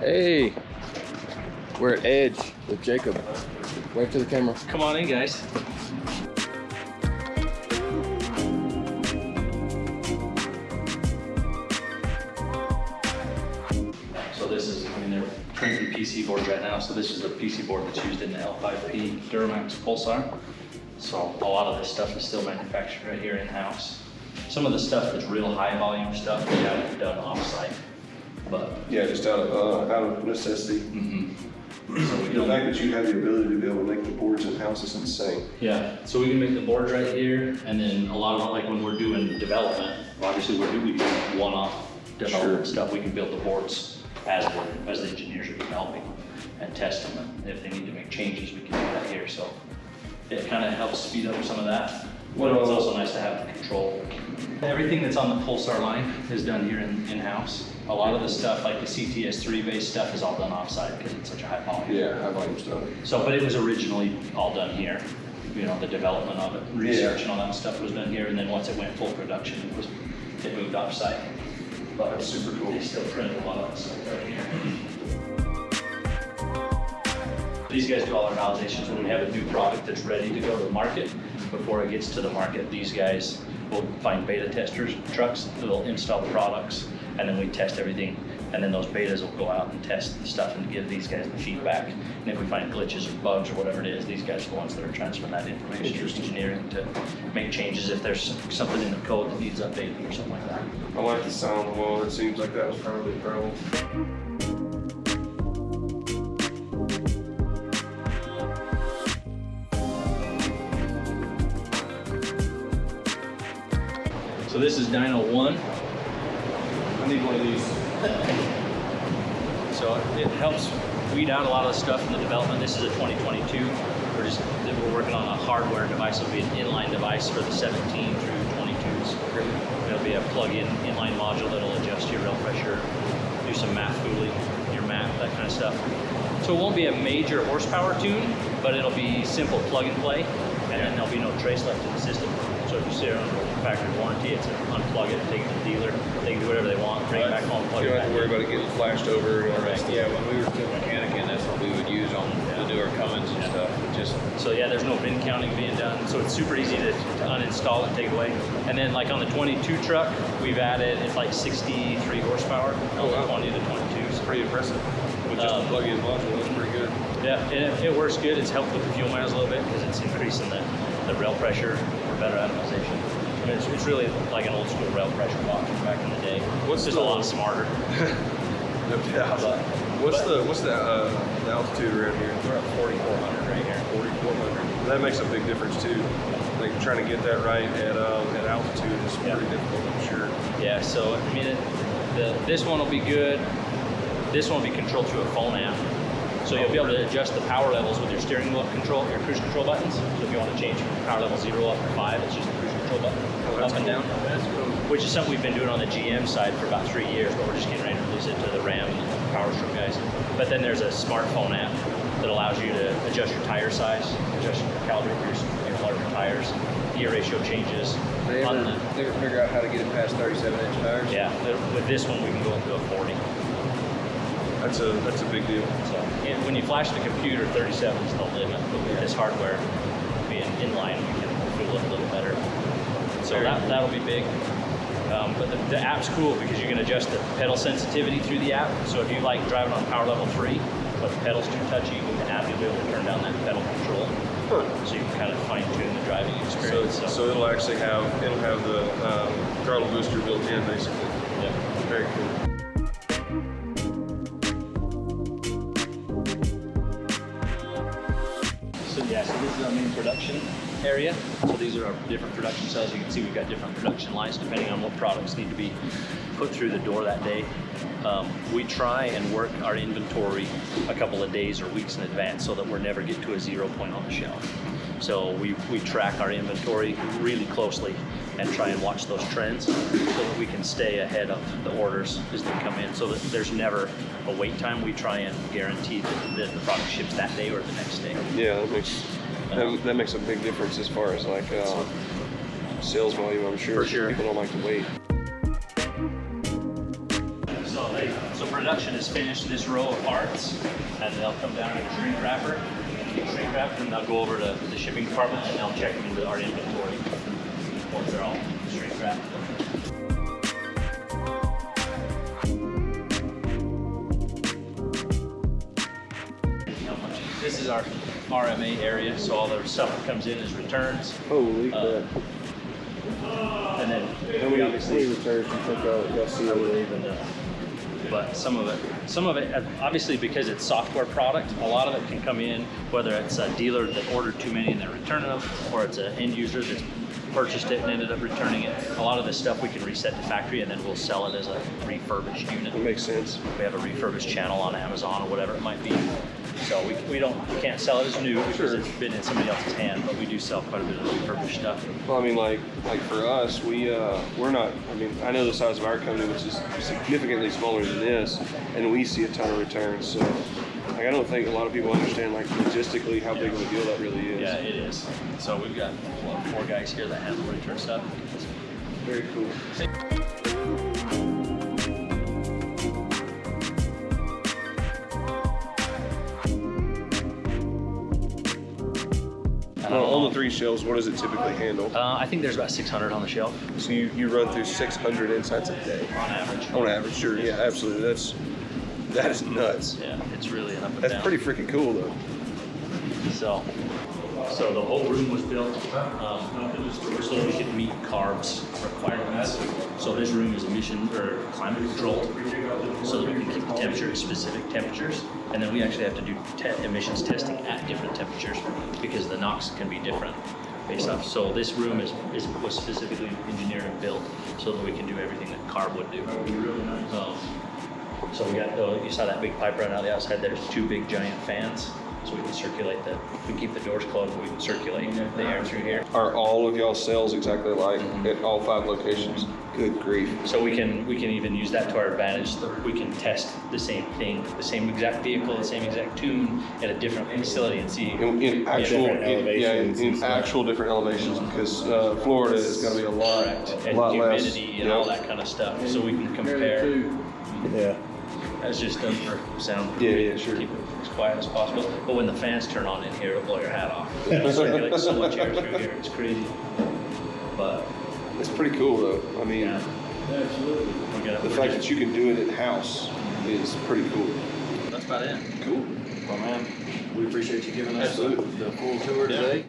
Hey, we're at Edge with Jacob. Wave to the camera. Come on in, guys. So this is, I mean, they're printing PC boards right now, so this is the PC board that's used in the L5P Duramax Pulsar. So a lot of this stuff is still manufactured right here in-house. Some of the stuff that's real high volume stuff, we have done off-site, but Yeah, just out of, uh, out of necessity. so we The fact that you have the ability to be able to make the boards in-house is insane. Yeah, so we can make the boards right here, and then a lot of, like when we're doing development, obviously we're doing one-off development Sure. stuff, we can build the boards as we're, as the engineers are developing and testing them. If they need to make changes, we can do that here, so it kind of helps speed up some of that. But it's also nice to have the control. Everything that's on the Pulsar line is done here in, in-house. A lot of the stuff, like the CTS3 based stuff is all done off-site because it's such a high volume. Yeah, high volume stuff. So, but it was originally all done here. You know, the development of it, research and all that stuff was done here, and then once it went full production, it was, it moved offsite. But That's super cool. They still print a lot of stuff right here. These guys do all our validations when we have a new product that's ready to go to the market. Before it gets to the market, these guys will find beta testers, trucks, that'll install the products, and then we test everything. And then those betas will go out and test the stuff and give these guys the feedback. And if we find glitches or bugs or whatever it is, these guys are the ones that are transferring that information to engineering to make changes if there's something in the code that needs updating or something like that. I like the sound of wall. It seems like that was probably the problem. So this is Dyno 1. Need one of these. So it helps weed out a lot of the stuff in the development. This is a 2022. We're just we're working on a hardware device. It'll be an inline device for the 17 through 22s. It'll be a plug-in inline module that'll adjust your rail pressure, do some map fooling, your map, that kind of stuff. So it won't be a major horsepower tune, but it'll be simple plug and play, and then there'll be no trace left in the system. So if you sit on factory warranty, it's an unplug it, take it to the dealer, they can do whatever they want, bring it back home, plug You it don't back have to worry in. about it getting flashed over and all that stuff. Yeah, when we were still mechanicing, that's what we would use on, to do our Cummins and Yeah. stuff. It Just, So yeah, there's no bin counting being done, so it's super easy to, to uninstall and take away. And then like on the 22 truck, we've added, it's like 63 horsepower, on the wow. 20 to 22s. pretty impressive. With just Um, plug-in module, that's pretty good. Yeah, and it, it works good. It's helped with the fuel miles a little bit because it's increasing the, the rail pressure for better atomization. I mean, it's, it's really like an old school rail pressure box from back in the day. What's it's just the- a lot smarter. No doubt. But- What's but- the, what's the, uh, the altitude around here? We're at 4,400 right here. Forty-four hundred. That makes a big difference too. Like trying to get that right at, um, at altitude is Yeah. pretty difficult, I'm sure. Yeah, so I mean, it, the, this one will be good. This one will be controlled through a phone app. So you'll be able to adjust the power levels with your steering wheel control, your cruise control buttons. So if you want to change from power level zero up to five, it's just a cruise Oh, up and down. Cool. Which is something we've been doing on the GM side for about three years, but we're just getting ready to release it to the Ram and the guys. But then there's a smartphone app that allows you to adjust your tire size, adjust your calibrate your, your larger tires, gear ratio changes. They ever, the- they ever figure out how to get it past thirty-seven inch tires? yeah, with this one we can go into a 40. That's a, that's a big deal. So when you flash the computer, 37 is the limit. But with this hardware being inline, we can fool it a little better. So that that'll be big. Um, but the, the app's cool because you can adjust the pedal sensitivity through the app. So if you like driving on power level three, but the pedal's too touchy, with the app you'll be able to turn down that pedal control. So you can kind of fine tune the driving So, experience. so it'll actually have, it'll have the, um, throttle booster built in basically. yeah. Very cool. So yeah, so this is our main production area. So these are our different production cells. You can see we've got different production lines depending on what products need to be put through the door that day. Um, we try and work our inventory a couple of days or weeks in advance so that we're never get to a zero point on the shelf. So we, we track our inventory really closely and try and watch those trends so that we can stay ahead of the orders as they come in so that there's never a wait time. We try and guarantee that, that the product ships that day or the next day. Yeah, that makes, that, that makes a big difference as far as like, uh, sales volume, I'm sure. For sure. People don't like to wait. So they, so production is finished, this row of parts, and they'll come down in a shrink wrapper, shrink wrap, and they'll go over to the shipping department and they'll check them into our inventory once they're all shrink wrapped. This is our RMA area, so all the stuff that comes in is returns, Holy Uh, crap. and then How we many obviously returns you think y'all, y'all see over believe but some of it, some of it, uh, obviously because it's software product, a lot of it can come in, whether it's a dealer that ordered too many and they're returning them, or it's an end user that's purchased it and ended up returning it. A lot of this stuff we can reset to factory and then we'll sell it as a refurbished unit. It makes sense. We have a refurbished channel on Amazon or whatever it might be. So we, we don't, we can't sell it as new because Sure. it's been in somebody else's hand, but we do sell quite a bit of refurbished stuff. Well, I mean, like, like for us, we uh, we're not. I mean, I know the size of our company, which is significantly smaller than this, and we see a ton of returns. So, like, I don't think a lot of people understand, like, logistically how big of a deal that really is. Yeah, it is. So we've got what, four guys here that handle return stuff. Very cool. On three shelves, what does it typically handle? Uh, I think there's about 600 on the shelf So you, you run through 600 insights a day on average. on average. Sure, yeah, absolutely. That's that is nuts. Yeah, it's really an up and That's down. pretty freaking cool, though. So, so the whole room was built um, so we could meet CARB's requirements. So this room is emission or climate controlled, so that we can keep the temperature at specific temperatures. And then we actually have to do te- emissions testing at different temperatures because the NOx can be different based off. So this room is, is was specifically engineered and built so that we can do everything that CARB would do. Um, so we got, oh, you saw that big pipe running out the outside, there's two big giant fans. So we can circulate the, we keep the doors closed, but we can circulate the air through here. Are all of y'all cells exactly alike at all five locations? Good grief. So we can, we can even use that to our advantage. We can test the same thing, the same exact vehicle, the same exact tune at a different facility and see. In, in actual, different in, yeah, in, elevations in actual different elevations, because uh, Florida is going to be a lot, Correct. a And lot less. humidity and all that kind of stuff, so we can compare. Yeah. That's just done for sound. Yeah, yeah, sure. Keep it as quiet as possible. But when the fans turn on in here, it'll blow your hat off. It circulates so much air through here, it's crazy. But, It's pretty cool, though. I mean, yeah. Absolutely. Gonna, the fact just- that you can do it at house is pretty cool. That's about it. Cool. Well, man, we appreciate you giving us the, Absolutely. the full tour Yeah. today.